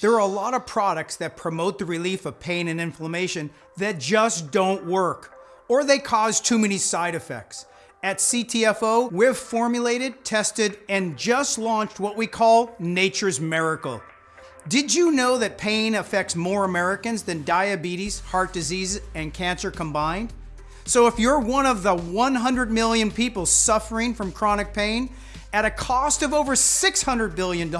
There are a lot of products that promote the relief of pain and inflammation that just don't work, or they cause too many side effects. At CTFO, we've formulated, tested, and just launched what we call Nature's Miracle. Did you know that pain affects more Americans than diabetes, heart disease, and cancer combined? So if you're one of the 100 million people suffering from chronic pain, at a cost of over $600 billion,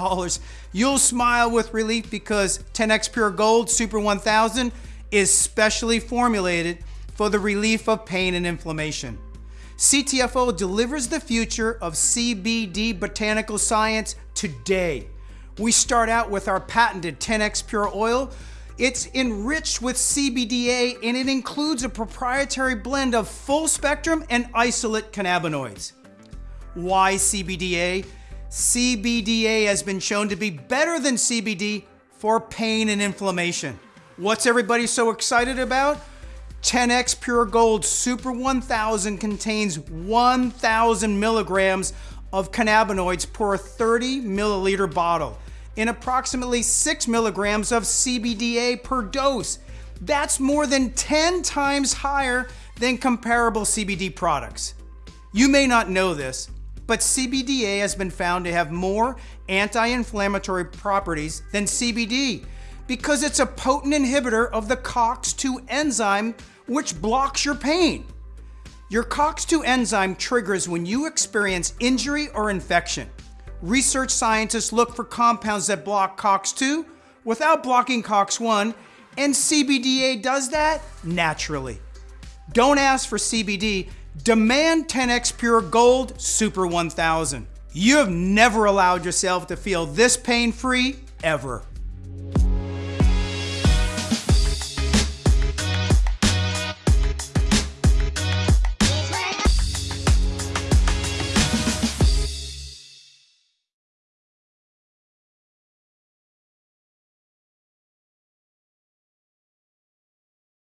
you'll smile with relief because 10X Pure Gold Super 1000 is specially formulated for the relief of pain and inflammation. CTFO delivers the future of CBD botanical science today. We start out with our patented 10X Pure Oil. It's enriched with CBDA and it includes a proprietary blend of full spectrum and isolate cannabinoids. Why CBDA? CBDA has been shown to be better than CBD for pain and inflammation. What's everybody so excited about? 10x Pure Gold Super 1000 contains 1,000 milligrams of cannabinoids per 30 milliliter bottle in approximately 6 milligrams of CBDA per dose. That's more than 10 times higher than comparable CBD products. You may not know this, but CBDA has been found to have more anti-inflammatory properties than CBD because it's a potent inhibitor of the COX-2 enzyme which blocks your pain. Your COX-2 enzyme triggers when you experience injury or infection. Research scientists look for compounds that block COX-2 without blocking COX-1, and CBDA does that naturally. Don't ask for CBD, demand 10x Pure Gold Super 1000. You have never allowed yourself to feel this pain-free ever.